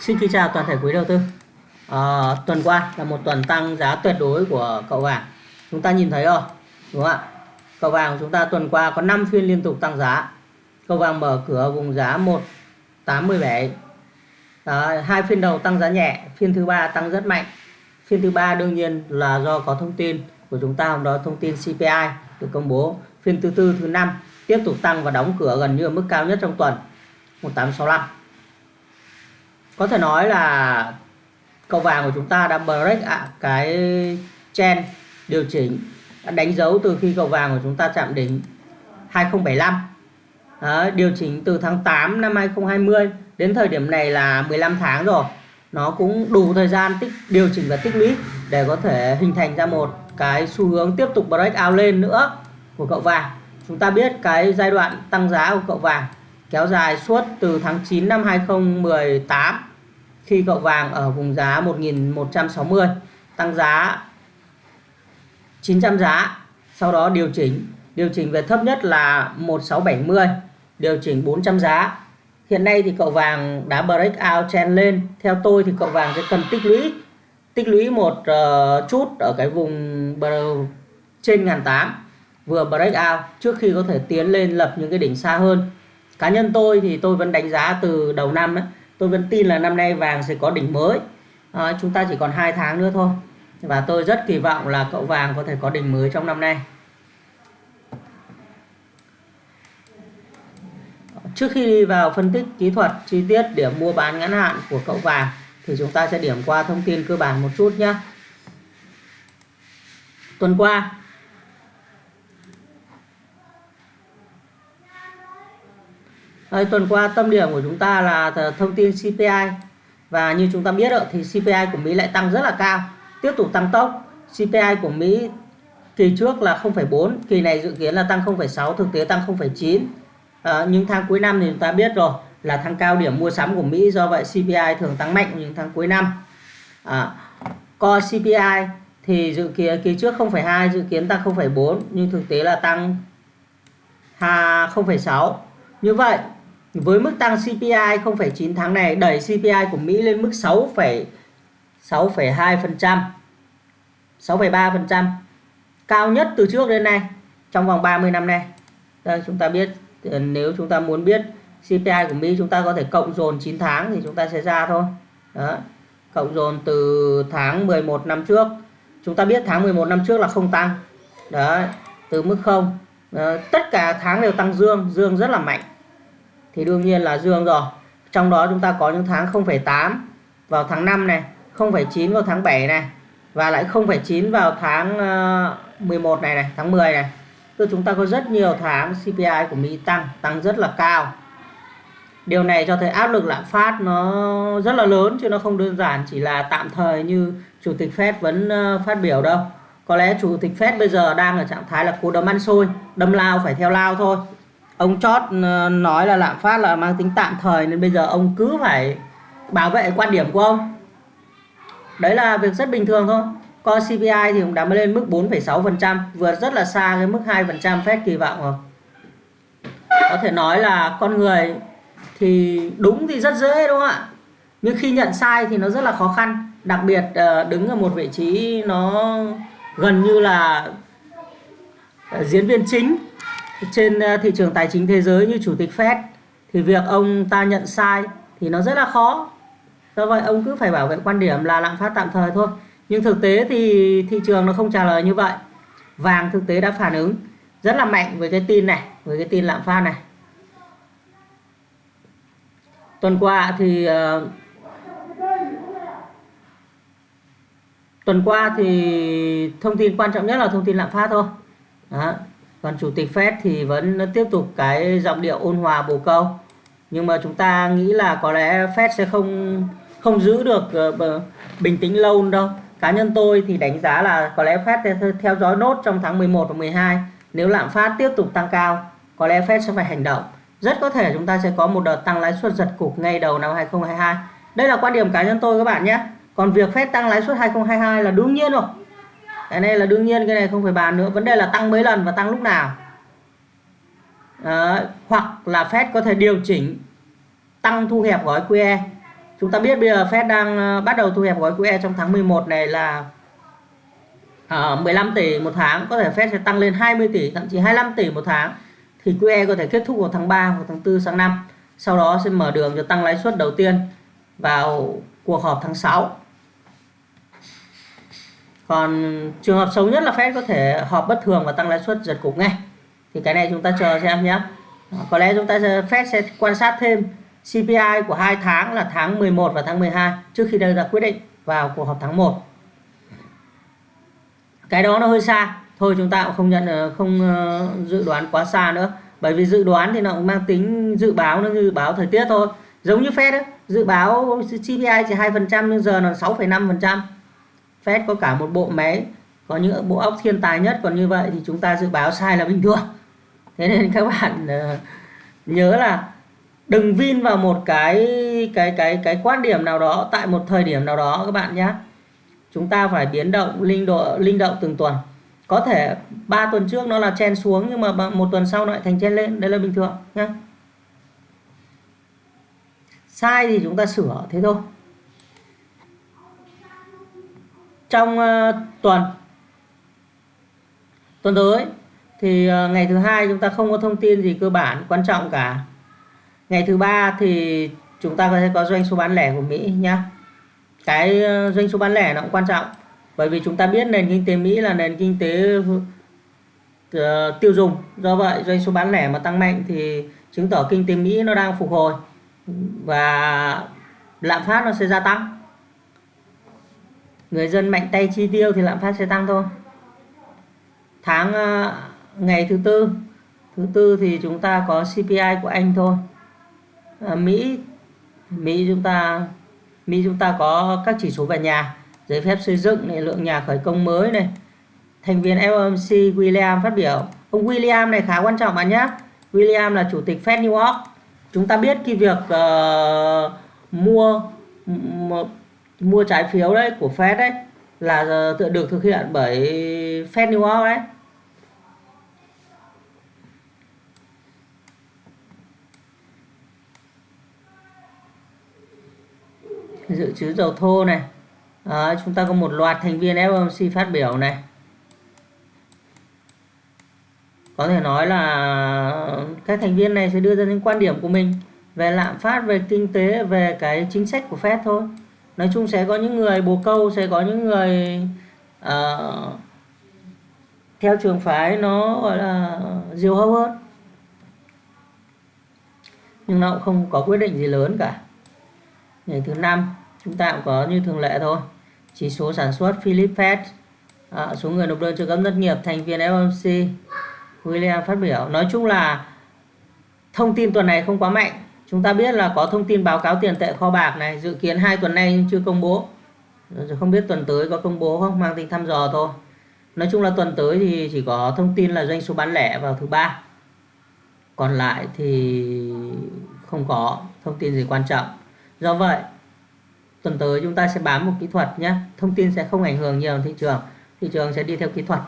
Xin kính chào toàn thể quý đầu tư. À, tuần qua là một tuần tăng giá tuyệt đối của cậu vàng. Chúng ta nhìn thấy rồi, đúng không ạ? Cậu vàng của chúng ta tuần qua có 5 phiên liên tục tăng giá. Cậu vàng mở cửa vùng giá 187. À, ờ, hai phiên đầu tăng giá nhẹ, phiên thứ ba tăng rất mạnh. Phiên thứ ba đương nhiên là do có thông tin của chúng ta hôm đó thông tin CPI được công bố. Phiên thứ tư thứ năm tiếp tục tăng và đóng cửa gần như ở mức cao nhất trong tuần 1865 có thể nói là cầu vàng của chúng ta đã break à, cái chen điều chỉnh đánh dấu từ khi cầu vàng của chúng ta chạm đỉnh 2075 Đó, điều chỉnh từ tháng 8 năm 2020 đến thời điểm này là 15 tháng rồi. Nó cũng đủ thời gian tích điều chỉnh và tích lũy để có thể hình thành ra một cái xu hướng tiếp tục break out lên nữa của cậu vàng. Chúng ta biết cái giai đoạn tăng giá của cậu vàng kéo dài suốt từ tháng 9 năm 2018 khi cậu vàng ở vùng giá 1160 tăng giá 900 giá sau đó điều chỉnh. Điều chỉnh về thấp nhất là 1670 điều chỉnh 400 giá. Hiện nay thì cậu vàng đã break out trend lên. Theo tôi thì cậu vàng sẽ cần tích lũy tích lũy một uh, chút ở cái vùng trên ngàn tám vừa break out trước khi có thể tiến lên lập những cái đỉnh xa hơn cá nhân tôi thì tôi vẫn đánh giá từ đầu năm ấy, tôi vẫn tin là năm nay vàng sẽ có đỉnh mới. À, chúng ta chỉ còn hai tháng nữa thôi. Và tôi rất kỳ vọng là cậu vàng có thể có đỉnh mới trong năm nay. Trước khi đi vào phân tích kỹ thuật chi tiết điểm mua bán ngắn hạn của cậu vàng thì chúng ta sẽ điểm qua thông tin cơ bản một chút nhé tuần qua Đây, tuần qua tâm điểm của chúng ta là thông tin CPI và như chúng ta biết rồi, thì CPI của Mỹ lại tăng rất là cao tiếp tục tăng tốc. CPI của Mỹ kỳ trước là 0,4 kỳ này dự kiến là tăng 0,6 thực tế tăng 0,9 à, ờ, những tháng cuối năm thì chúng ta biết rồi là tháng cao điểm mua sắm của Mỹ do vậy CPI thường tăng mạnh những tháng cuối năm. Ờ, à, co CPI thì dự kiến kỳ trước 0,2 dự kiến tăng 0,4 nhưng thực tế là tăng 0,6 như vậy với mức tăng CPI 0,9 tháng này đẩy CPI của Mỹ lên mức 6,6,2%, 6,3%, cao nhất từ trước đến nay trong vòng 30 năm nay. Đây, chúng ta biết ờ, nếu chúng ta muốn biết CPI của Mỹ chúng ta có thể cộng dồn 9 tháng thì chúng ta sẽ ra thôi. Đó. Cộng dồn từ tháng 11 năm trước. Chúng ta biết tháng 11 năm trước là không tăng. Đó, từ mức 0. Đó. Ờ, tất cả tháng đều tăng dương, dương rất là mạnh thì đương nhiên là dương rồi. Trong đó chúng ta có những tháng 0,8 vào tháng 5 này 0,9 vào tháng 7 này và lại 0,9 vào tháng ờ, 11 này này tháng 10 này. Tức chúng ta có rất nhiều tháng CPI của Mỹ tăng tăng rất là cao. Điều này cho thấy áp lực lạm phát nó rất là lớn chứ nó không đơn giản chỉ là tạm thời như chủ tịch Fed vẫn ờ, phát biểu đâu. Có lẽ chủ tịch Fed bây giờ đang ở trạng thái là cố đấm ăn xôi đâm lao phải theo lao thôi ông chót ờ, nói là lạm phát là mang tính tạm thời nên bây giờ ông cứ phải bảo vệ quan điểm của ông. Đấy là việc rất bình thường thôi. Co CPI thì cũng đã mới lên mức 4,6% vượt rất là xa cái mức 2% Fed kỳ vọng rồi. Có thể nói là con người thì đúng thì rất dễ đúng không ạ? Nhưng khi nhận sai thì nó rất là khó khăn. Đặc biệt ờ, đứng ở một vị trí nó gần như là ờ, diễn viên chính trên ờ, thị trường tài chính thế giới như chủ tịch Fed thì việc ông ta nhận sai thì nó rất là khó. Do vậy ông cứ phải bảo vệ quan điểm là lạm phát tạm thời thôi. Nhưng thực tế thì thị trường nó không trả lời như vậy. Vàng thực tế đã phản ứng rất là mạnh với cái tin này với cái tin lạm phát này. Tuần qua thì uh, tuần qua thì thông tin quan trọng nhất là thông tin lạm phát thôi. Đó còn chủ tịch Fed thì vẫn tiếp tục cái giọng điệu ôn hòa bồ câu. Nhưng mà chúng ta nghĩ là có lẽ Fed sẽ không không giữ được uh, bình tĩnh lâu đâu. Cá nhân tôi thì đánh giá là có lẽ Fed theo dõi nốt trong tháng 11 và 12 nếu lạm phát tiếp tục tăng cao có lẽ Fed sẽ phải hành động. Rất có thể chúng ta sẽ có một đợt tăng lãi suất giật cục ngay đầu năm 2022 đây là quan điểm cá nhân tôi các bạn nhé. Còn việc Fed tăng lãi suất 2022 là đương nhiên rồi cái này là đương nhiên cái này không phải bàn nữa. Vấn đề là tăng mấy lần và tăng lúc nào. Đấy, hoặc là Fed có thể điều chỉnh tăng thu hẹp gói QE chúng ta biết bây giờ Fed đang ờ, bắt đầu thu hẹp gói QE trong tháng 11 này là ờ, uh, 15 tỷ một tháng. Có thể Fed sẽ tăng lên 20 tỷ thậm chí 25 tỷ một tháng. Thì QE có thể kết thúc vào tháng 3 hoặc tháng 4 sang năm. Sau đó sẽ mở đường cho tăng lãi suất đầu tiên vào cuộc họp tháng 6 còn trường hợp xấu nhất là Fed có thể họp bất thường và tăng lãi suất giật cục ngay. Thì cái này chúng ta chờ xem nhé ờ, có lẽ chúng ta Fed sẽ quan sát thêm CPI của hai tháng là tháng 11 và tháng 12 trước khi đưa ra quyết định vào cuộc họp tháng 1 cái đó nó hơi xa. Thôi chúng ta cũng không nhận ờ, không ờ, dự đoán quá xa nữa. Bởi vì dự đoán thì nó cũng mang tính dự báo nó như dự báo thời tiết thôi. Giống như Fed ấy, dự báo CPI chỉ hai phần trăm nhưng giờ là 6,5 phần trăm. Fed có cả một bộ máy có những bộ óc thiên tài nhất. Còn như vậy thì chúng ta dự báo sai là bình thường. Thế nên các bạn uh, nhớ là đừng vin vào một cái cái cái cái quan điểm nào đó tại một thời điểm nào đó các bạn nhé chúng ta phải biến động linh độ linh động từng tuần. Có thể 3 tuần trước nó là chen xuống nhưng mà một tuần sau lại thành chen lên. Đây là bình thường nhé sai thì chúng ta sửa thế thôi. Trong uh, tuần. Tuần tới thì uh, ngày thứ hai chúng ta không có thông tin gì cơ bản quan trọng cả. Ngày thứ ba thì chúng ta có thể có doanh số bán lẻ của Mỹ nhá. Cái uh, doanh số bán lẻ nó cũng quan trọng bởi vì chúng ta biết nền kinh tế Mỹ là nền kinh tế uh, tiêu dùng. Do vậy doanh số bán lẻ mà tăng mạnh thì chứng tỏ kinh tế Mỹ nó đang phục hồi và lạm phát nó sẽ gia tăng người dân mạnh tay chi tiêu thì lạm phát sẽ tăng thôi. Tháng ờ, ngày thứ tư thứ tư thì chúng ta có CPI của Anh thôi. À, Mỹ Mỹ chúng ta Mỹ chúng ta có các chỉ số về nhà giấy phép xây dựng này lượng nhà khởi công mới này. Thành viên FOMC William phát biểu. Ông William này khá quan trọng bạn nhé. William là chủ tịch Fed New York. Chúng ta biết cái việc uh, mua mua trái phiếu đấy của Fed đấy là tự được thực hiện bởi Fed New York đấy. Dự trữ dầu thô này. À, chúng ta có một loạt thành viên FOMC phát biểu này. Có thể nói là các thành viên này sẽ đưa ra những quan điểm của mình về lạm phát về kinh tế về cái chính sách của Fed thôi nói chung sẽ có những người bồ câu sẽ có những người uh, theo trường phái nó gọi là diều hâu hơn. Nhưng nó cũng không có quyết định gì lớn cả. Ngày thứ năm chúng ta cũng có như thường lệ thôi. Chỉ số sản xuất Philip Fed à, số người nộp đơn trợ cấp thất nghiệp thành viên FOMC William phát biểu. Nói chung là thông tin tuần này không quá mạnh chúng ta biết là có thông tin báo cáo tiền tệ kho bạc này, dự kiến hai tuần nay nhưng chưa công bố. Không biết tuần tới có công bố không, mang tính thăm dò thôi. Nói chung là tuần tới thì chỉ có thông tin là doanh số bán lẻ vào thứ ba. Còn lại thì không có thông tin gì quan trọng. Do vậy, tuần tới chúng ta sẽ bám một kỹ thuật nhé. Thông tin sẽ không ảnh hưởng nhiều thị trường. Thị trường sẽ đi theo kỹ thuật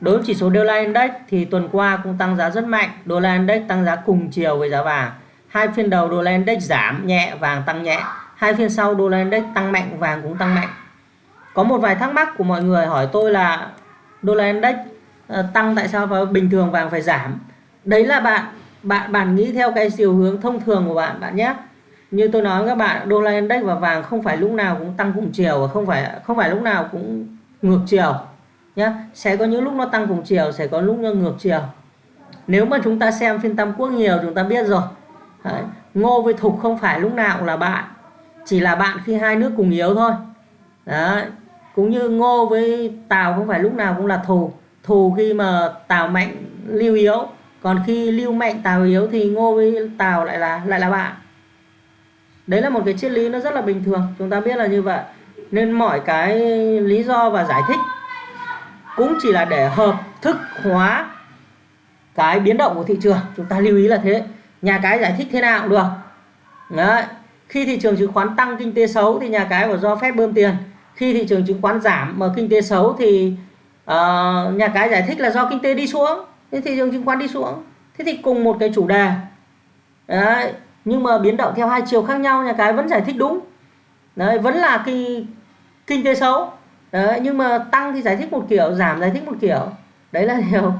đối với chỉ số đô la index thì tuần qua cũng tăng giá rất mạnh. Đô la index tăng giá cùng chiều với giá vàng. Hai phiên đầu đô la index giảm nhẹ, vàng tăng nhẹ. Hai phiên sau đô la index tăng mạnh, vàng cũng tăng mạnh. Có một vài thắc mắc của mọi người hỏi tôi là đô la index ờ, tăng tại sao và bình thường vàng phải giảm? Đấy là bạn bạn bạn nghĩ theo cái chiều hướng thông thường của bạn bạn nhé. Như tôi nói với các bạn đô la index và vàng không phải lúc nào cũng tăng cùng chiều và không phải không phải lúc nào cũng ngược chiều nhá. Sẽ có những lúc nó tăng cùng chiều, sẽ có lúc nó ngược chiều. Nếu mà chúng ta xem phiên tam quốc nhiều, chúng ta biết rồi. Đấy. ngô với thục không phải lúc nào cũng là bạn, chỉ là bạn khi hai nước cùng yếu thôi. Đấy. cũng như ngô với tào không phải lúc nào cũng là thù. Thù khi mà tào mạnh lưu yếu. Còn khi lưu mạnh, tào yếu thì ngô với tào lại là lại là bạn. Đấy là một cái triết lý nó rất là bình thường, chúng ta biết là như vậy. Nên mọi cái lý do và giải thích cũng chỉ là để hợp thức hóa cái biến động của thị trường. Chúng ta lưu ý là thế. Nhà cái giải thích thế nào cũng được. Đấy. Khi thị trường chứng khoán tăng kinh tế xấu thì nhà cái phải do phép bơm tiền. Khi thị trường chứng khoán giảm mà kinh tế xấu thì uh, nhà cái giải thích là do kinh tế đi xuống. Thế thị trường chứng khoán đi xuống. Thế thì cùng một cái chủ đề. Đấy. Nhưng mà biến động theo hai chiều khác nhau nhà cái vẫn giải thích đúng. Đấy vẫn là cái kinh tế xấu đấy, nhưng mà tăng thì giải thích một kiểu giảm giải thích một kiểu. Đấy là điều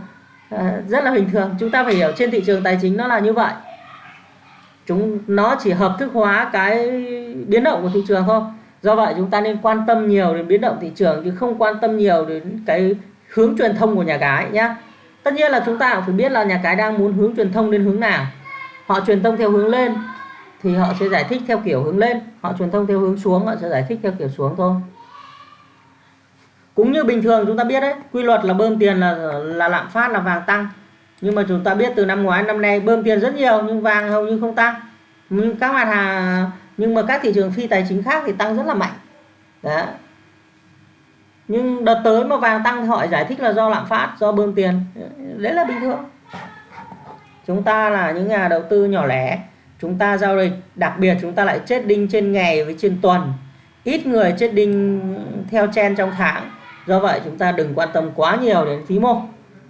à, rất là bình thường. Chúng ta phải hiểu trên thị trường tài chính nó là như vậy. Chúng nó chỉ hợp thức hóa cái biến động của thị trường thôi. Do vậy chúng ta nên quan tâm nhiều đến biến động thị trường chứ không quan tâm nhiều đến cái hướng truyền thông của nhà cái nhá. Tất nhiên là chúng ta cũng phải biết là nhà cái đang muốn hướng truyền thông đến hướng nào. Họ truyền thông theo hướng lên thì họ sẽ giải thích theo kiểu hướng lên. Họ truyền thông theo hướng xuống họ sẽ giải thích theo kiểu xuống thôi cũng như bình thường chúng ta biết đấy, quy luật là bơm tiền là là lạm phát, là vàng tăng. Nhưng mà chúng ta biết từ năm ngoái, năm nay bơm tiền rất nhiều, nhưng vàng hầu như không tăng. Nhưng các mặt hàng, nhưng mà các thị trường phi tài chính khác thì tăng rất là mạnh. Đó. Nhưng đợt tới mà vàng tăng thì họ giải thích là do lạm phát, do bơm tiền. Đấy là bình thường. Chúng ta là những nhà đầu tư nhỏ lẻ, chúng ta giao dịch, đặc biệt chúng ta lại chết đinh trên ngày với trên tuần. Ít người chết đinh theo chen trong tháng do vậy chúng ta đừng quan tâm quá nhiều đến phí mô.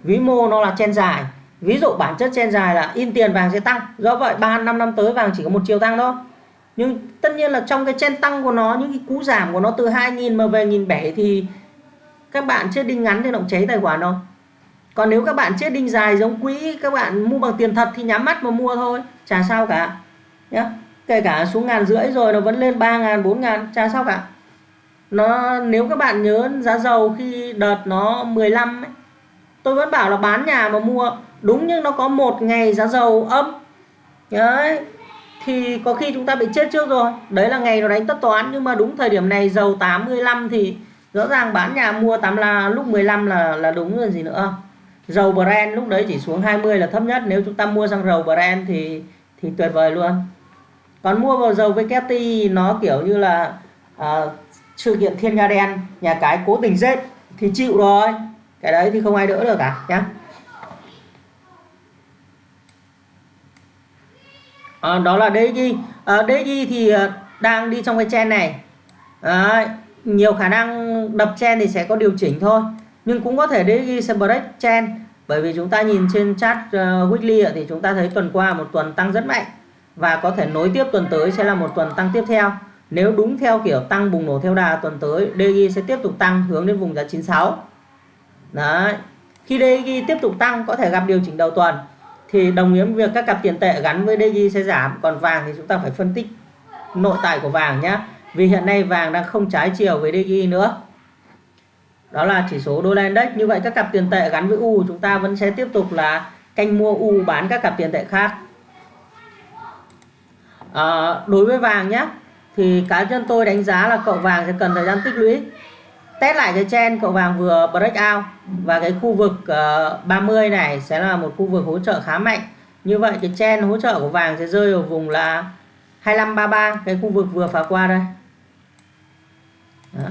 Vĩ mô nó là chen dài. Ví dụ bản chất chen dài là in tiền vàng sẽ tăng. Do vậy ba, năm năm tới vàng chỉ có một chiều tăng thôi. Nhưng tất nhiên là trong cái chen tăng của nó, những cái cú giảm của nó từ 2.000 mà về 1.700 thì các bạn chết đinh ngắn thì động cháy tài khoản đâu. Còn nếu các bạn chết đinh dài giống quỹ, các bạn mua bằng tiền thật thì nhắm mắt mà mua thôi. Chả sao cả. Nhá. Kể cả xuống ngàn rưỡi rồi nó vẫn lên ba ngàn, bốn ngàn, chả sao cả nó nếu các bạn nhớ giá dầu khi đợt nó 15 ấy, tôi vẫn bảo là bán nhà mà mua. Đúng nhưng nó có một ngày giá dầu âm. Đấy thì có khi chúng ta bị chết trước rồi. Đấy là ngày nó đánh tất toán nhưng mà đúng thời điểm này dầu 85 thì rõ ràng bán nhà mua 8 là lúc 15 là là đúng rồi gì nữa. Dầu Brent lúc đấy chỉ xuống 20 là thấp nhất. Nếu chúng ta mua xăng dầu Brent thì thì tuyệt vời luôn. Còn mua vào dầu vkti nó kiểu như là à, sự kiện thiên nga đen nhà cái cố tình rết thì chịu rồi. Cái đấy thì không ai đỡ được cả nhé à, ờ, đó là DXY à, DXY thì ờ, đang đi trong cái chen này. À, nhiều khả năng đập chen thì sẽ có điều chỉnh thôi. Nhưng cũng có thể DXY sẽ break chen bởi vì chúng ta nhìn trên chart uh, ờ, weekly thì chúng ta thấy tuần qua một tuần tăng rất mạnh. Và có thể nối tiếp tuần tới sẽ là một tuần tăng tiếp theo nếu đúng theo kiểu tăng bùng nổ theo đà tuần tới DXY sẽ tiếp tục tăng hướng đến vùng giá 96 Đấy. khi DXY tiếp tục tăng có thể gặp điều chỉnh đầu tuần thì đồng nghĩa với việc các cặp tiền tệ gắn với DXY sẽ giảm còn vàng thì chúng ta phải phân tích nội tại của vàng nhé vì hiện nay vàng đang không trái chiều với DXY nữa. Đó là chỉ số đô la index như vậy các cặp tiền tệ gắn với U chúng ta vẫn sẽ tiếp tục là canh mua U bán các cặp tiền tệ khác. À, đối với vàng nhé thì cá nhân tôi đánh giá là cậu vàng sẽ cần thời gian tích lũy. Test lại cái chen cậu vàng vừa break out. Và cái khu vực ờ, uh, 30 này sẽ là một khu vực hỗ trợ khá mạnh. Như vậy cái chen hỗ trợ của vàng sẽ rơi ở vùng là 2533 cái khu vực vừa phá qua đây. Đó.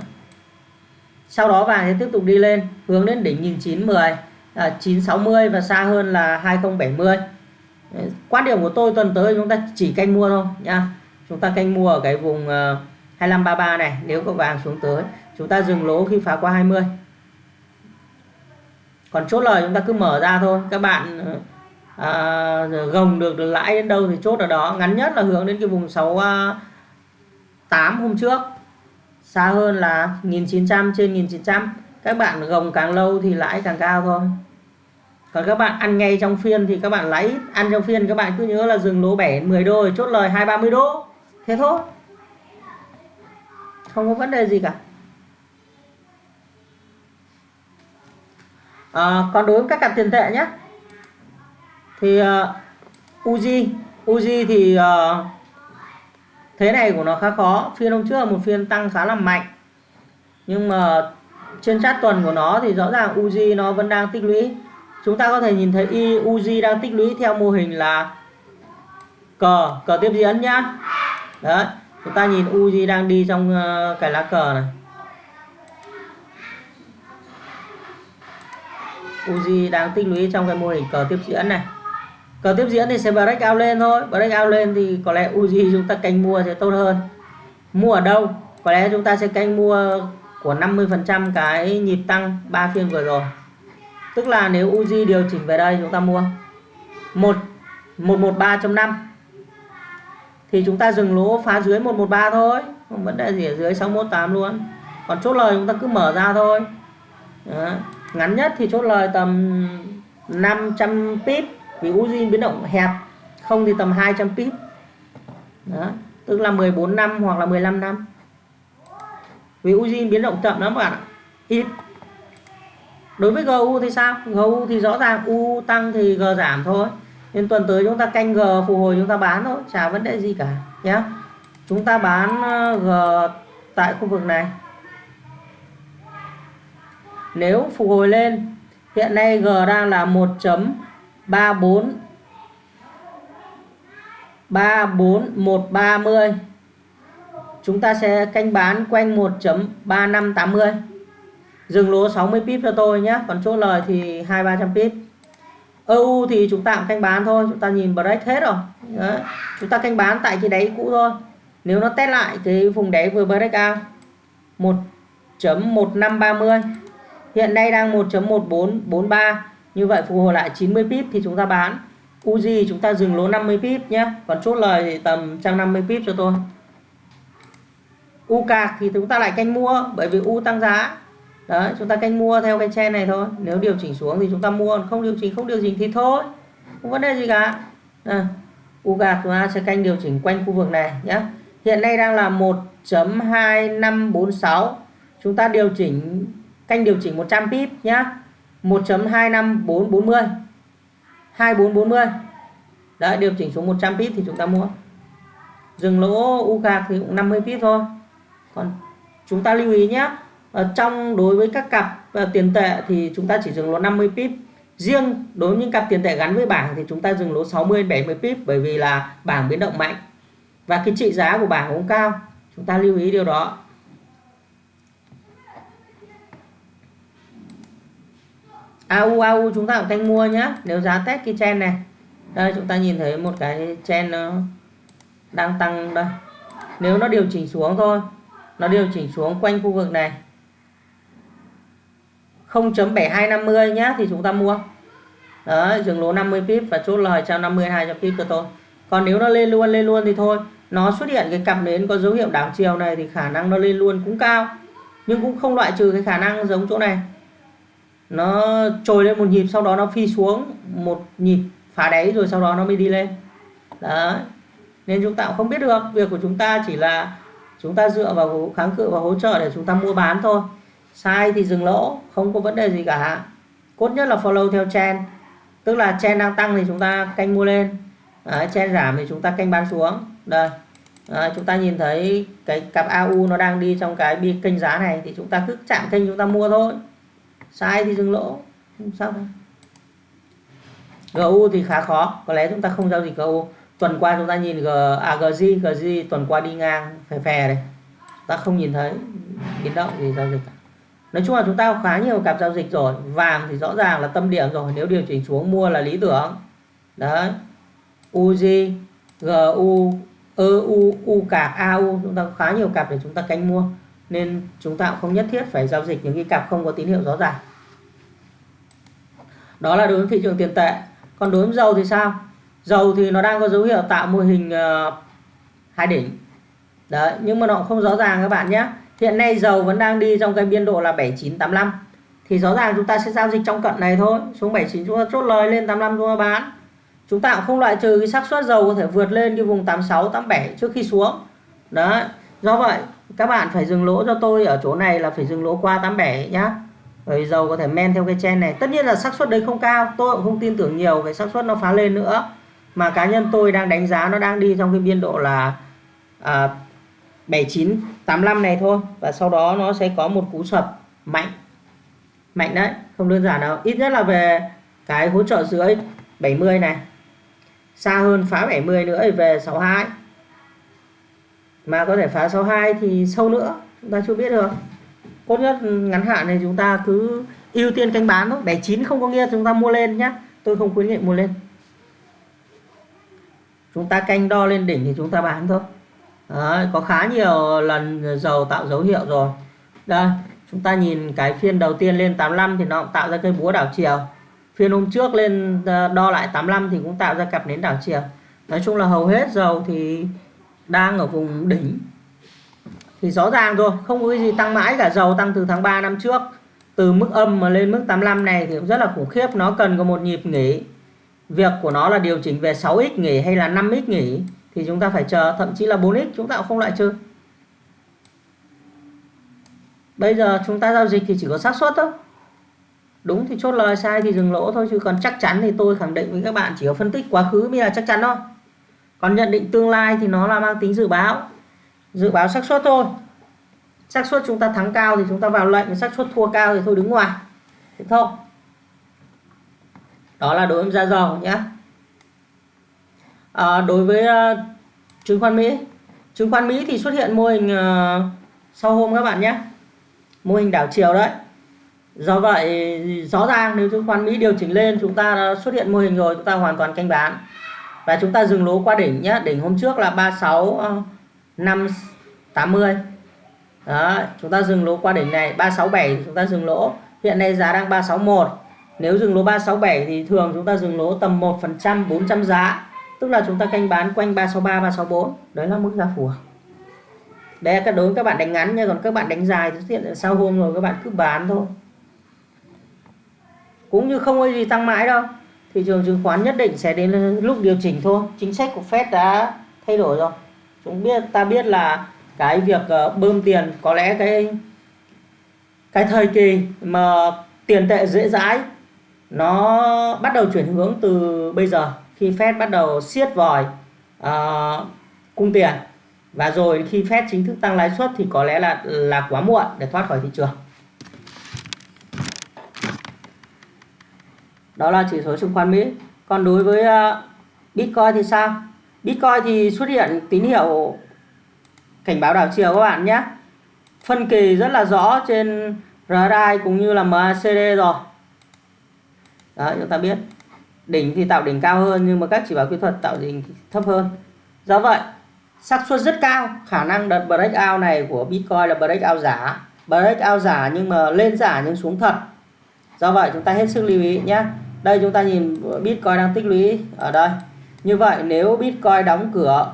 sau đó vàng sẽ tiếp tục đi lên hướng đến đỉnh 1910 à, 960 và xa hơn là 2070 quan điểm của tôi tuần tới chúng ta chỉ canh mua thôi nha chúng ta canh mua ở cái vùng ờ, uh, 2533 này nếu có vàng xuống tới. Chúng ta dừng lỗ khi phá qua 20 còn chốt lời chúng ta cứ mở ra thôi. Các bạn à, gồng được, được lãi đến đâu thì chốt ở đó. Ngắn nhất là hướng đến cái vùng 68 hôm trước. Xa hơn là 1900 trên 1900 các bạn gồng càng lâu thì lãi càng cao thôi. Còn các bạn ăn ngay trong phiên thì các bạn lấy ăn trong phiên các bạn cứ nhớ là dừng lỗ 7 10 đô chốt lời 2 30 đô thế thôi. Không có vấn đề gì cả. À, còn đối với các cặp tiền tệ nhé thì uh, Uzi Uzi thì uh, thế này của nó khá khó. Phiên hôm trước là một phiên tăng khá là mạnh. Nhưng mà trên chat tuần của nó thì rõ ràng Uzi nó vẫn đang tích lũy. Chúng ta có thể nhìn thấy Uzi đang tích lũy theo mô hình là cờ cờ tiếp diễn nhá đấy, chúng ta nhìn Uzi đang đi trong ờ, cái lá cờ này. Uzi đang tích lũy trong cái mô hình cờ tiếp diễn này. Cờ tiếp diễn thì sẽ break out lên thôi. Break out lên thì có lẽ Uzi chúng ta canh mua sẽ tốt hơn. Mua ở đâu? Có lẽ chúng ta sẽ canh mua của 50% cái nhịp tăng 3 phiên vừa rồi. Tức là nếu Uzi điều chỉnh về đây, chúng ta mua 1 113.5 thì chúng ta dừng lỗ phá dưới 113 thôi. Không vấn đề gì ở dưới 618 luôn. Còn chốt lời chúng ta cứ mở ra thôi. Đó. ngắn nhất thì chốt lời tầm 500 pip, vì Uzi biến động hẹp. Không thì tầm 200 pip. Đó. tức là 14 năm hoặc là 15 năm. Vì Uzi biến động chậm lắm các bạn ạ. Ít. Đối với GU thì sao? GU thì rõ ràng U tăng thì G giảm thôi nên tuần tới chúng ta canh G phục hồi chúng ta bán thôi, chả vấn đề gì cả nhé chúng ta bán ờ, G tại khu vực này. Nếu phục hồi lên, hiện nay G đang là 1.34 34130 chúng ta sẽ canh bán quanh 1.3580 dừng lỗ 60 pip cho tôi nhé còn chốt lời thì hai ba trăm pip. EU thì chúng ta cũng canh bán thôi, chúng ta nhìn break hết rồi. Đấy. chúng ta canh bán tại cái đáy cũ thôi. Nếu nó test lại cái vùng đáy vừa break out 1.1530 hiện nay đang 1.1443 như vậy phục hồi lại 90 pip thì chúng ta bán. Uzi chúng ta dừng lỗ 50 pip nhé, còn chốt lời thì tầm 150 pip cho tôi. U cạc thì chúng ta lại canh mua, bởi vì U tăng giá đấy chúng ta canh mua theo cái chen này thôi. Nếu điều chỉnh xuống thì chúng ta mua không điều chỉnh không điều chỉnh thì thôi. Không vấn đề gì cả. À, u gạc chúng ta sẽ canh điều chỉnh quanh khu vực này nhé hiện nay đang là 1.2546 chúng ta điều chỉnh canh điều chỉnh 100 pip nhá. 1.25440 2440 đấy điều chỉnh xuống 100 pip thì chúng ta mua. Dừng lỗ u gạc thì cũng 50 pip thôi. Còn chúng ta lưu ý nhé ở trong đối với các cặp uh, tiền tệ thì chúng ta chỉ dừng lỗ 50 pip. Riêng đối với những cặp tiền tệ gắn với bảng thì chúng ta dừng lỗ 60 70 pip bởi vì là bảng biến động mạnh. Và cái trị giá của bảng cũng cao. Chúng ta lưu ý điều đó. AU AU chúng ta cũng canh mua nhé nếu giá test cái chen này. Đây chúng ta nhìn thấy một cái chen nó đang tăng đây. Nếu nó điều chỉnh xuống thôi. Nó điều chỉnh xuống quanh khu vực này. 0.7250 nhá, thì chúng ta mua. Đấy dừng lỗ 50 pip và chốt lời 150 200 pip cho tôi. Còn nếu nó lên luôn lên luôn thì thôi. Nó xuất hiện cái cặp nến có dấu hiệu đảo chiều này thì khả năng nó lên luôn cũng cao. Nhưng cũng không loại trừ cái khả năng giống chỗ này. Nó trồi lên một nhịp, sau đó nó phi xuống một nhịp, phá đáy rồi sau đó nó mới đi lên. Đấy. Nên chúng ta cũng không biết được. Việc của chúng ta chỉ là chúng ta dựa vào kháng cự và hỗ trợ để chúng ta mua bán thôi sai thì dừng lỗ không có vấn đề gì cả. Cốt nhất là follow theo trend. Tức là trend đang tăng thì chúng ta canh mua lên. Đấy, trend giảm thì chúng ta canh bán xuống. Đây. Đấy, chúng ta nhìn thấy cái cặp AU nó đang đi trong cái bi kênh giá này thì chúng ta cứ chạm kênh chúng ta mua thôi. Sai thì dừng lỗ. Không sao đâu. GU thì khá khó. Có lẽ chúng ta không giao dịch GU tuần qua chúng ta nhìn G, à, GZ GZ tuần qua đi ngang phè phè này ta không nhìn thấy. Biến động gì giao dịch cả nói chung là chúng ta có khá nhiều cặp giao dịch rồi. Vàng thì rõ ràng là tâm điểm rồi. Nếu điều chỉnh xuống mua là lý tưởng. Đấy. UJ GU EU U e, cạp AU chúng ta có khá nhiều cặp để chúng ta canh mua. Nên chúng ta cũng không nhất thiết phải giao dịch những cái cặp không có tín hiệu rõ ràng. Đó là đối với thị trường tiền tệ. Còn đối với dầu thì sao? Dầu thì nó đang có dấu hiệu tạo mô hình uh, hai đỉnh. Đấy nhưng mà nó cũng không rõ ràng các bạn nhé hiện nay dầu vẫn đang đi trong cái biên độ là 7985 thì rõ ràng chúng ta sẽ giao dịch trong cận này thôi. Xuống 79 chúng ta chốt lời lên 85 chúng ta bán. Chúng ta cũng không loại trừ cái xác suất dầu có thể vượt lên cái vùng 86 87 trước khi xuống. Đấy do vậy các bạn phải dừng lỗ cho tôi ở chỗ này là phải dừng lỗ qua 87 nhá. Rồi dầu có thể men theo cái chen này. Tất nhiên là xác suất đấy không cao. Tôi cũng không tin tưởng nhiều cái xác suất nó phá lên nữa. Mà cá nhân tôi đang đánh giá nó đang đi trong cái biên độ là à, 7985 này thôi. Và sau đó nó sẽ có một cú sập mạnh. Mạnh đấy, không đơn giản đâu. Ít nhất là về cái hỗ trợ dưới 70 này. Xa hơn phá 70 nữa thì về 62 mà có thể phá 62 thì sâu nữa, chúng ta chưa biết được. Tốt nhất ngắn hạn thì chúng ta cứ ưu tiên canh bán thôi. 79 không có nghĩa chúng ta mua lên nhé tôi không khuyến nghị mua lên. Chúng ta canh đo lên đỉnh thì chúng ta bán thôi. Đấy, có khá nhiều lần dầu tạo dấu hiệu rồi. Đây chúng ta nhìn cái phiên đầu tiên lên 85 thì nó tạo ra cây búa đảo chiều. Phiên hôm trước lên ờ, đo lại 85 thì cũng tạo ra cặp nến đảo chiều. Nói chung là hầu hết dầu thì đang ở vùng đỉnh. Thì rõ ràng rồi không có cái gì tăng mãi cả. Dầu tăng từ tháng 3 năm trước từ mức âm mà lên mức 85 này thì cũng rất là khủng khiếp. Nó cần có một nhịp nghỉ. Việc của nó là điều chỉnh về 6x nghỉ hay là 5x nghỉ thì chúng ta phải chờ, thậm chí là 4x chúng ta cũng không loại trừ. Bây giờ chúng ta giao dịch thì chỉ có xác suất thôi. Đúng thì chốt lời, sai thì dừng lỗ thôi, chứ còn chắc chắn thì tôi khẳng định với các bạn chỉ có phân tích quá khứ mới là chắc chắn thôi. Còn nhận định tương lai thì nó là mang tính dự báo. Dự báo xác suất thôi. Xác suất chúng ta thắng cao thì chúng ta vào lệnh, xác suất thua cao thì thôi đứng ngoài. Thế thôi đó là đối với giá dầu nhé à, đối với uh, chứng khoán Mỹ. Chứng khoán Mỹ thì xuất hiện mô hình uh, sau hôm các bạn nhé. Mô hình đảo chiều đấy. Do vậy rõ ràng nếu chứng khoán Mỹ điều chỉnh lên chúng ta đã xuất hiện mô hình rồi chúng ta hoàn toàn canh bán. Và chúng ta dừng lỗ qua đỉnh nhé. Đỉnh hôm trước là 36 580 đó chúng ta dừng lỗ qua đỉnh này 367 chúng ta dừng lỗ. Hiện nay giá đang 361 nếu dừng lỗ 367 thì thường chúng ta dừng lỗ tầm 1% 400 giá tức là chúng ta canh bán quanh 363 364 đấy là mức giá phù hợp. Đấy là các đối với các bạn đánh ngắn nha, còn các bạn đánh dài thì hiện sau hôm rồi các bạn cứ bán thôi. Cũng như không có gì tăng mãi đâu. Thị trường chứng khoán nhất định sẽ đến lúc điều chỉnh thôi. Chính sách của Fed đã thay đổi rồi. Chúng biết, ta biết là cái việc ờ, bơm tiền có lẽ cái cái thời kỳ mà tiền tệ dễ dãi, nó bắt đầu chuyển hướng từ bây giờ khi Fed bắt đầu siết vòi uh, cung tiền và rồi khi Fed chính thức tăng lãi suất thì có lẽ là là quá muộn để thoát khỏi thị trường. Đó là chỉ số chứng khoán Mỹ. Còn đối với uh, Bitcoin thì sao? Bitcoin thì xuất hiện tín hiệu cảnh báo đảo chiều các bạn nhé. Phân kỳ rất là rõ trên RSI cũng như là MACD rồi. Đó chúng ta biết đỉnh thì tạo đỉnh cao hơn, nhưng mà các chỉ báo kỹ thuật tạo đỉnh thấp hơn. Do vậy, xác suất rất cao. Khả năng đợt breakout này của Bitcoin là breakout giả. Breakout giả nhưng mà lên giả nhưng xuống thật. Do vậy, chúng ta hết sức lưu ý nhé. Đây chúng ta nhìn, Bitcoin đang tích lũy ở đây. Như vậy, nếu Bitcoin đóng cửa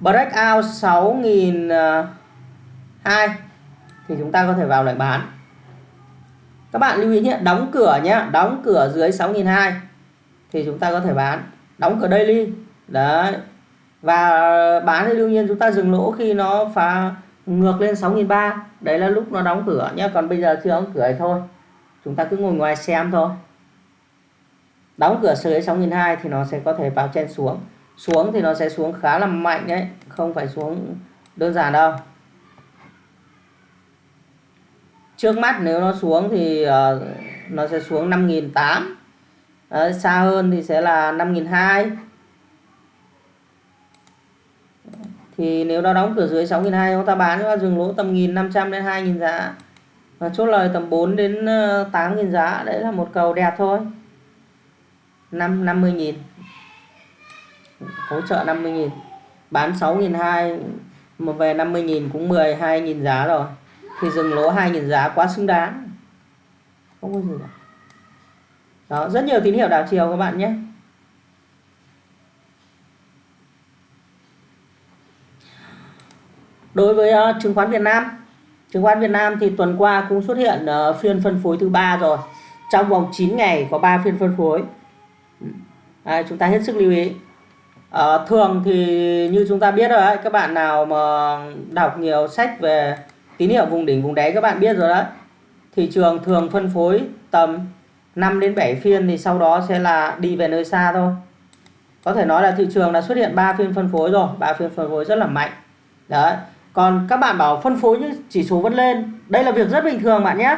breakout 6.002 ờ, thì chúng ta có thể vào lại bán. Các bạn lưu ý nhé, đóng cửa nhé, đóng cửa dưới 6.002 thì chúng ta có thể bán. Đóng cửa daily. Đấy. Và bán thì đương nhiên chúng ta dừng lỗ khi nó phá ngược lên 6.300 đấy là lúc nó đóng cửa nhé còn bây giờ chưa đóng cửa thì thôi. Chúng ta cứ ngồi ngoài xem thôi. Đóng cửa dưới 6.200 thì nó sẽ có thể vào trên xuống. Xuống thì nó sẽ xuống khá là mạnh đấy. Không phải xuống đơn giản đâu. Trước mắt nếu nó xuống thì uh, nó sẽ xuống 5.800 Đấy, xa hơn thì sẽ là 5.200 thì nếu nó đóng cửa dưới 6.200 chúng ta bán chúng ta dừng lỗ tầm 1.500 đến 2.000 giá. Và chốt lời tầm 4 đến ờ, 8.000 giá. Đấy là một cầu đẹp thôi. 5 50.000 hỗ trợ 50.000 bán 6.200 mà về 50.000 cũng 12.000 giá rồi. Thì dừng lỗ 2.000 giá quá xứng đáng. Không có gì cả đó rất nhiều tín hiệu đảo chiều các bạn nhé. Đối với uh, chứng khoán Việt Nam chứng khoán Việt Nam thì tuần qua cũng xuất hiện uh, phiên phân phối thứ ba rồi. Trong vòng 9 ngày có 3 phiên phân phối. À, chúng ta hết sức lưu ý. Uh, thường thì như chúng ta biết rồi đấy các bạn nào mà đọc nhiều sách về tín hiệu vùng đỉnh vùng đáy các bạn biết rồi đấy. Thị trường thường phân phối tầm 5 đến 7 phiên thì sau đó sẽ là đi về nơi xa thôi. Có thể nói là thị trường đã xuất hiện 3 phiên phân phối rồi 3 phiên phân phối rất là mạnh. Đấy. Còn các bạn bảo phân phối như chỉ số vẫn lên, đây là việc rất bình thường bạn nhé.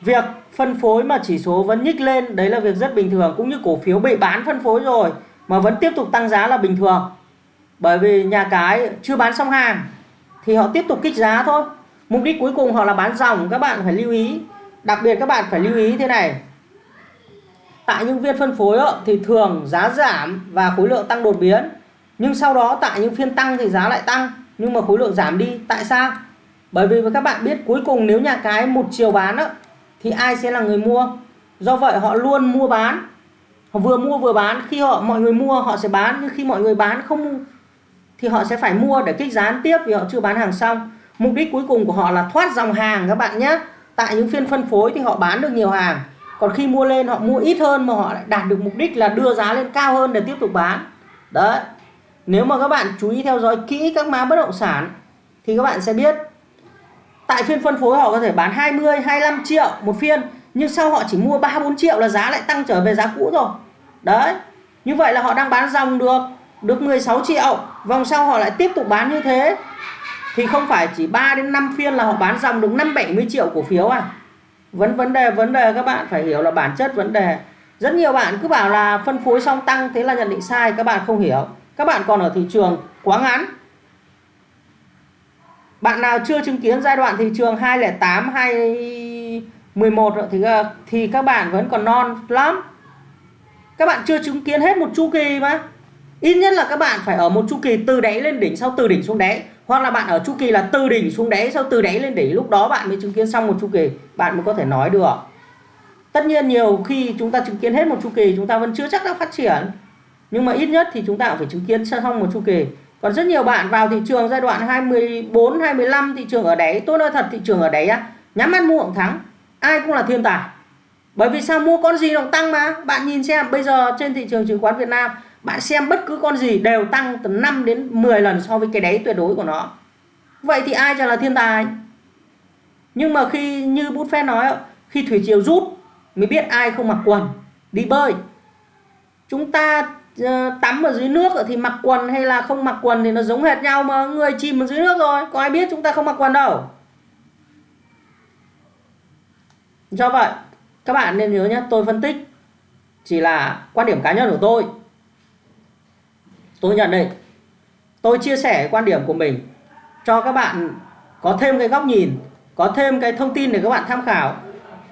Việc phân phối mà chỉ số vẫn nhích lên, đấy là việc rất bình thường, cũng như cổ phiếu bị bán phân phối rồi mà vẫn tiếp tục tăng giá là bình thường. Bởi vì nhà cái chưa bán xong hàng thì họ tiếp tục kích giá thôi. Mục đích cuối cùng họ là bán dòng, các bạn phải lưu ý. Đặc biệt các bạn phải lưu ý thế này tại những phiên phân phối thì thường giá giảm và khối lượng tăng đột biến. Nhưng sau đó tại những phiên tăng thì giá lại tăng. Nhưng mà khối lượng giảm đi, tại sao? Bởi vì các bạn biết cuối cùng nếu nhà cái một chiều bán thì ai sẽ là người mua? Do vậy họ luôn mua bán. Họ vừa mua vừa bán. Khi họ, mọi người mua, họ sẽ bán. Nhưng khi mọi người bán không thì họ sẽ phải mua để kích giá tiếp vì họ chưa bán hàng xong. Mục đích cuối cùng của họ là thoát dòng hàng các bạn nhé. Tại những phiên phân phối thì họ bán được nhiều hàng còn khi mua lên, họ mua ít hơn mà họ lại đạt được mục đích là đưa giá lên cao hơn để tiếp tục bán. Đấy. Nếu mà các bạn chú ý theo dõi kỹ các mã bất động sản thì các bạn sẽ biết. Tại phiên phân phối họ có thể bán 20 25 triệu một phiên, nhưng sau họ chỉ mua 3 4 triệu là giá lại tăng trở về giá cũ rồi. Đấy. Như vậy là họ đang bán dòng được được 16 triệu. Vòng sau họ lại tiếp tục bán như thế. Thì không phải chỉ 3 đến 5 phiên là họ bán dòng được 5 70 triệu cổ phiếu à? Vấn vấn đề vấn đề các bạn phải hiểu là bản chất vấn đề. Rất nhiều bạn cứ bảo là phân phối xong tăng thế là nhận định sai, các bạn không hiểu. Các bạn còn ở thị trường quá ngắn. Bạn nào chưa chứng kiến giai đoạn thị trường 208 211 thì ờ, thì các bạn vẫn còn non lắm. Các bạn chưa chứng kiến hết một chu kỳ mà. Ít nhất là các bạn phải ở một chu kỳ từ đáy lên đỉnh, sau từ đỉnh xuống đáy hoặc là bạn ở chu kỳ là từ đỉnh xuống đáy, sau từ đáy lên đỉnh, lúc đó bạn mới chứng kiến xong một chu kỳ, bạn mới có thể nói được. Tất nhiên nhiều khi chúng ta chứng kiến hết một chu kỳ, chúng ta vẫn chưa chắc đã phát triển. Nhưng mà ít nhất thì chúng ta cũng phải chứng kiến xong một chu kỳ. Còn rất nhiều bạn vào thị trường giai đoạn 24 25 thị trường ở đáy, tôi nói thật, thị trường ở đáy á, nhắm mắt mua cũng thắng. Ai cũng là thiên tài. Bởi vì sao? Mua con gì nó tăng mà. Bạn nhìn xem, bây giờ trên thị trường chứng khoán Việt Nam bạn xem bất cứ con gì đều tăng từ 5 đến 10 lần so với cái đáy tuyệt đối của nó. Vậy thì ai cho là thiên tài? Nhưng mà khi như Buffett nói khi thủy triều rút, mới biết ai không mặc quần, đi bơi. Chúng ta ờ, tắm ở dưới nước thì mặc quần hay là không mặc quần thì nó giống hệt nhau mà người chìm ở dưới nước rồi. Có ai biết chúng ta không mặc quần đâu? Do vậy, các bạn nên nhớ nhé, tôi phân tích chỉ là quan điểm cá nhân của tôi tôi nhận định, tôi chia sẻ quan điểm của mình cho các bạn có thêm cái góc nhìn, có thêm cái thông tin để các bạn tham khảo.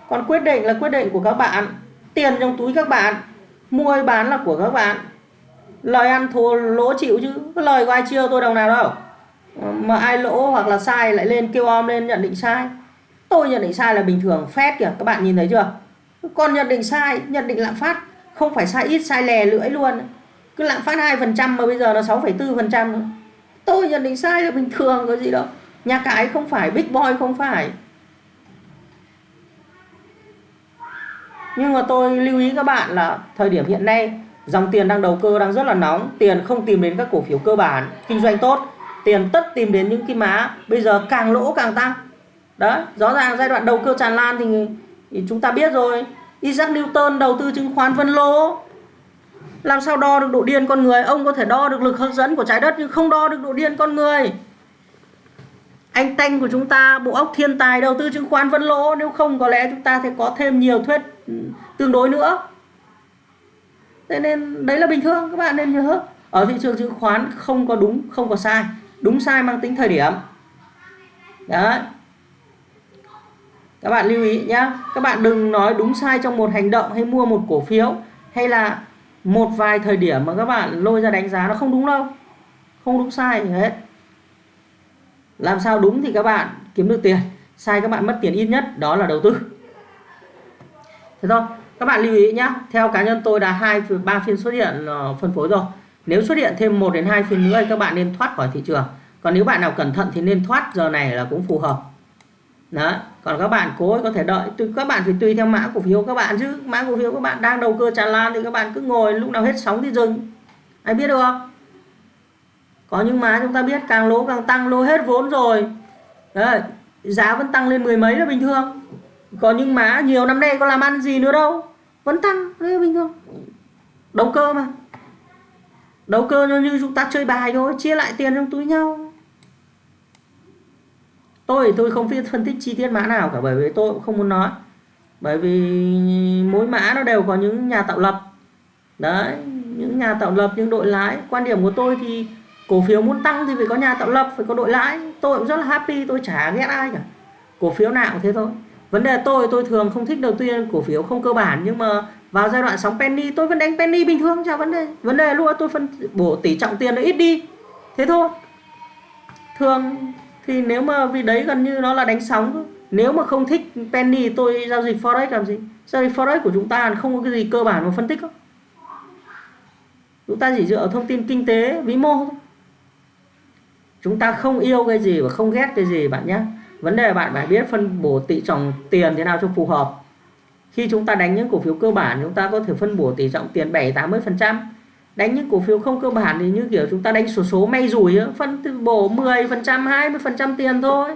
Còn quyết định là quyết định của các bạn. Tiền trong túi các bạn, mua bán là của các bạn. Lời ăn thua, lỗ chịu chứ. Cái lời của ai chưa tôi đồng nào đâu. Mà ai lỗ hoặc là sai lại lên kêu om lên nhận định sai. Tôi nhận định sai là bình thường. Phép kìa, các bạn nhìn thấy chưa? Còn nhận định sai, nhận định lạm phát. Không phải sai ít, sai lè, lưỡi luôn cứ lạm phát 2% mà bây giờ là 6,4% tôi nhận định sai là bình thường có gì đâu. Nhà cái không phải big boy không phải. Nhưng mà tôi lưu ý các bạn là thời điểm hiện nay dòng tiền đang đầu cơ đang rất là nóng. Tiền không tìm đến các cổ phiếu cơ bản kinh doanh tốt. Tiền tất tìm đến những cái má bây giờ càng lỗ càng tăng. Đó rõ ràng giai đoạn đầu cơ tràn lan thì, thì chúng ta biết rồi. Isaac Newton đầu tư chứng khoán vân lỗ làm sao đo được độ điên con người? Ông có thể đo được lực hấp dẫn của trái đất, nhưng không đo được độ điên con người. Anh Tanh của chúng ta, bộ óc thiên tài, đầu tư chứng khoán vân lỗ. Nếu không, có lẽ chúng ta sẽ có thêm nhiều thuyết ừ, tương đối nữa. Thế nên đấy là bình thường, các bạn nên nhớ. Ở thị trường chứng khoán không có đúng, không có sai. Đúng sai mang tính thời điểm. Đấy. Các bạn lưu ý nhé các bạn đừng nói đúng sai trong một hành động hay mua một cổ phiếu, hay là một vài thời điểm mà các bạn lôi ra đánh giá nó không đúng đâu. Không đúng sai gì hết. Làm sao đúng thì các bạn kiếm được tiền. Sai các bạn mất tiền ít nhất, đó là đầu tư. Thế thôi, các bạn lưu ý nhé theo cá nhân tôi đã hai ba phiên xuất hiện ờ, phân phối rồi. Nếu xuất hiện thêm một đến hai phiên nữa thì các bạn nên thoát khỏi thị trường. Còn nếu bạn nào cẩn thận thì nên thoát, giờ này là cũng phù hợp đó còn các bạn cố có thể đợi. Các bạn thì tùy theo mã cổ phiếu các bạn chứ. Mã cổ phiếu các bạn đang đầu cơ tràn lan thì các bạn cứ ngồi lúc nào hết sóng thì dừng. Ai biết được không? Có những mã chúng ta biết càng lỗ càng tăng lỗ hết vốn rồi. Đấy, giá vẫn tăng lên mười mấy là bình thường. Có những mã nhiều năm nay có làm ăn gì nữa đâu. Vẫn tăng đấy là bình thường. Đầu cơ mà. Đầu cơ như chúng ta chơi bài thôi chia lại tiền trong túi nhau tôi tôi không biết phân tích chi tiết mã nào cả, bởi vì tôi cũng không muốn nói. Bởi vì mỗi mã nó đều có những nhà tạo lập. Đấy, những nhà tạo lập, những đội lái. Quan điểm của tôi thì cổ phiếu muốn tăng thì phải có nhà tạo lập, phải có đội lái. Tôi cũng rất là happy, tôi chả ghét ai cả. Cổ phiếu nào cũng thế thôi. Vấn đề tôi tôi thường không thích đầu tiên cổ phiếu không cơ bản, nhưng mà vào giai đoạn sóng penny, tôi vẫn đánh penny bình thường, chả vấn đề. Vấn đề luôn, tôi phân, bổ tỷ trọng tiền nó ít đi. Thế thôi. Thường thì nếu mà vì đấy gần như nó là đánh sóng nếu mà không thích penny, tôi giao dịch forex làm gì? Giao dịch forex của chúng ta không có cái gì cơ bản mà phân tích không chúng ta chỉ dựa vào thông tin kinh tế, vĩ mô thôi. Chúng ta không yêu cái gì và không ghét cái gì, bạn nhé. Vấn đề bạn phải biết phân bổ tỷ trọng tiền thế nào cho phù hợp. Khi chúng ta đánh những cổ phiếu cơ bản, chúng ta có thể phân bổ tỷ trọng tiền 7 80 phần trăm đánh những cổ phiếu không cơ bản thì như kiểu chúng ta đánh số số may rủi phân bổ 10 phần trăm 20 phần trăm tiền thôi.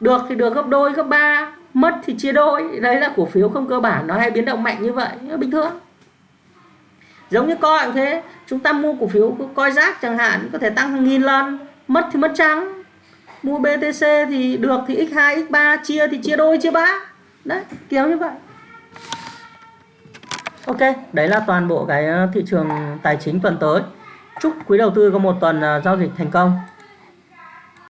Được thì được gấp đôi, gấp ba, mất thì chia đôi. Đấy là cổ phiếu không cơ bản, nó hay biến động mạnh như vậy bình thường. Giống như coi cũng thế, chúng ta mua cổ phiếu coi rác chẳng hạn, có thể tăng hàng nghìn lần, mất thì mất trắng. Mua BTC thì được thì x2 x3 chia thì chia đôi, chia ba. Đấy, kiểu như vậy. Ok, đấy là toàn bộ cái ờ, thị trường tài chính tuần tới. Chúc quý đầu tư có một tuần ờ, giao dịch thành công.